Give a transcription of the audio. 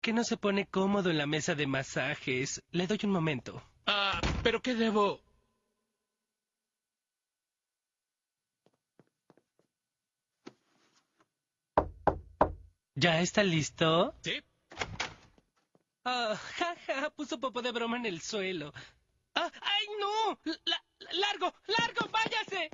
que no se pone cómodo en la mesa de masajes. Le doy un momento. Ah, ¿pero qué debo? ¿Ya está listo? ¿Sí? Ah, ja, ja, puso popo de broma en el suelo. Ah, ¡Ay, no! ¡Largo! ¡Largo! ¡Váyase!